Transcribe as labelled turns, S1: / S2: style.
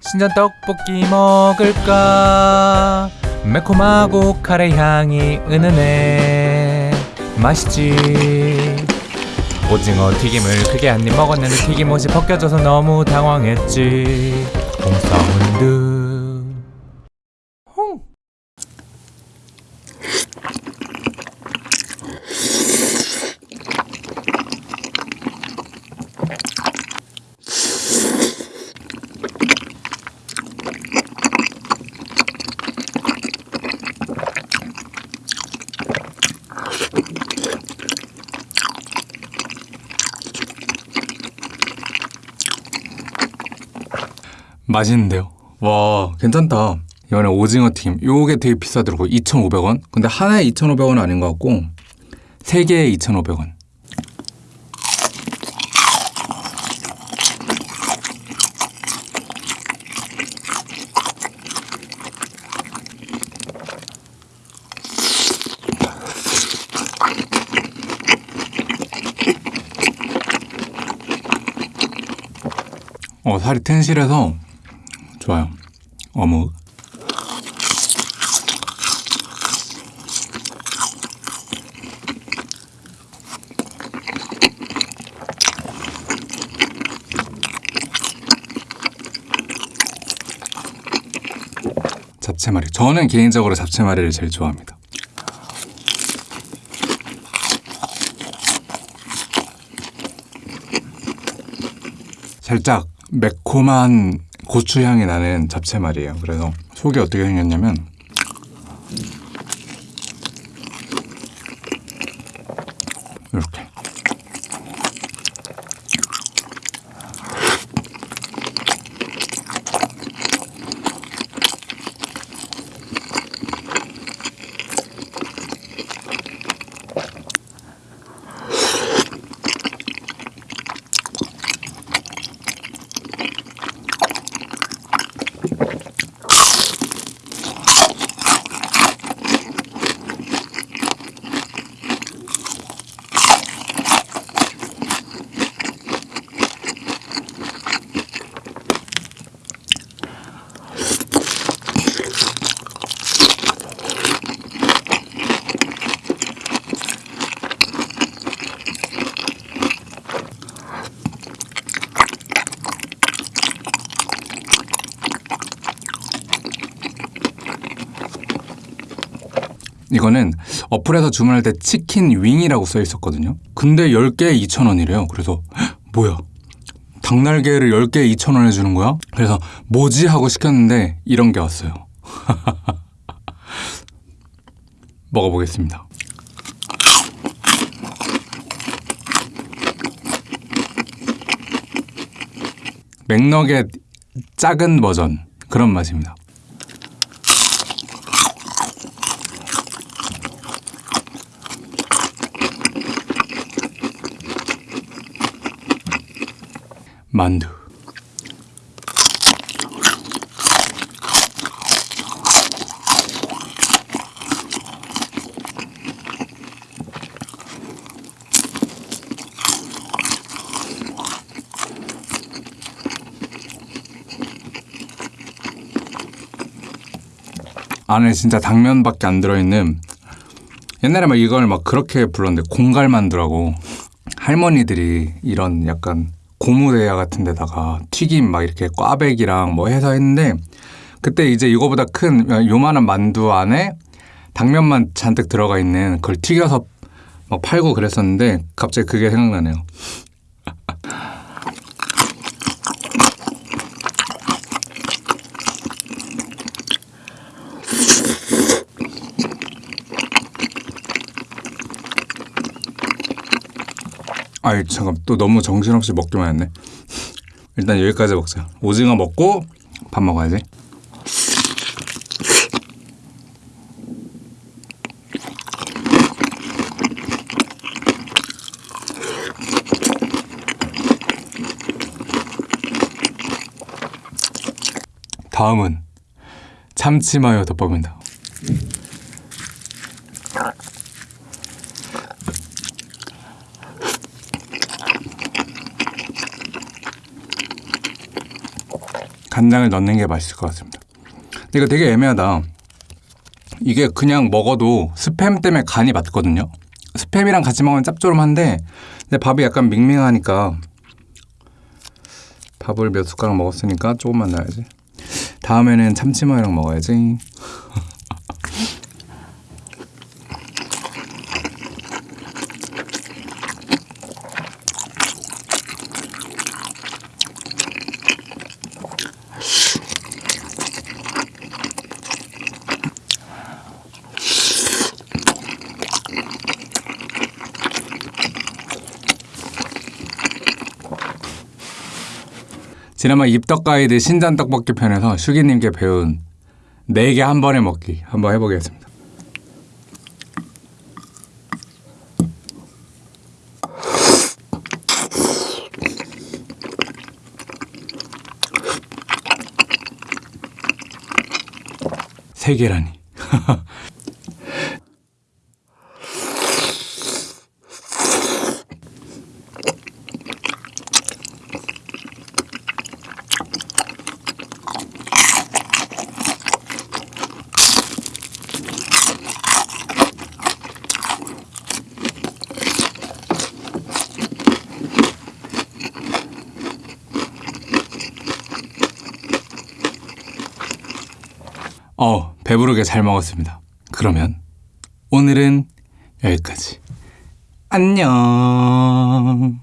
S1: 신전 떡볶이 먹을까? 매콤하고 카레 향이 은은해. 맛있지. 오징어 튀김을 크게 한 입 먹었는데 튀김옷이 벗겨져서 너무 당황했지. 홍사운드 홍
S2: 맛있는데요. 와, 괜찮다. 이번에 오징어 튀김. 요게 되게 비싸더라고. 2,500원. 근데 하나에 2,500원 아닌 것 같고 세 개에 2,500원. 어, 살이 텐실해서 좋아요. 어묵. 잡채말이. 저는 개인적으로 잡채말이를 제일 좋아합니다. 살짝 매콤한 고추향이 나는 잡채 말이에요. 그래서 속이 어떻게 생겼냐면 이거는 어플에서 주문할 때 치킨 윙이라고 써 있었거든요. 근데 10개에 2,000원이래요. 그래서 헉, 뭐야? 닭날개를 10개에 2,000원 해주는 거야? 그래서 뭐지? 하고 시켰는데 이런 게 왔어요. 먹어보겠습니다. 맥너겟 작은 버전 그런 맛입니다. 만두. 안에 진짜 당면밖에 안 들어있는 옛날에 막 이걸 막 그렇게 불렀는데 공갈만두라고 할머니들이 이런 약간 고무대야 같은 데다가 튀김 막 이렇게 꽈배기랑 뭐 해서 했는데 그때 이제 이거보다 큰 요만한 만두 안에 당면만 잔뜩 들어가 있는 그걸 튀겨서 막 팔고 그랬었는데 갑자기 그게 생각나네요. 아이 잠깐 또 너무 정신없이 먹기만 했네. 일단 여기까지 먹자. 오징어 먹고 밥 먹어야지. 다음은 참치마요 덮밥입니다. 간장을 넣는 게 맛있을 것 같습니다. 근데 이거 되게 애매하다. 이게 그냥 먹어도 스팸 때문에 간이 맞거든요. 스팸이랑 같이 먹으면 짭조름한데 근데 밥이 약간 밍밍하니까 밥을 몇 숟가락 먹었으니까 조금만 넣어야지. 다음에는 참치마요랑 먹어야지. 지난번 입덕 가이드 신전 떡볶이 편에서 슈기님께 배운 4개 한 번에 먹기 한번 해보겠습니다. 세 개라니. 어, 배부르게 잘 먹었습니다. 그러면 오늘은 여기까지. 안녕.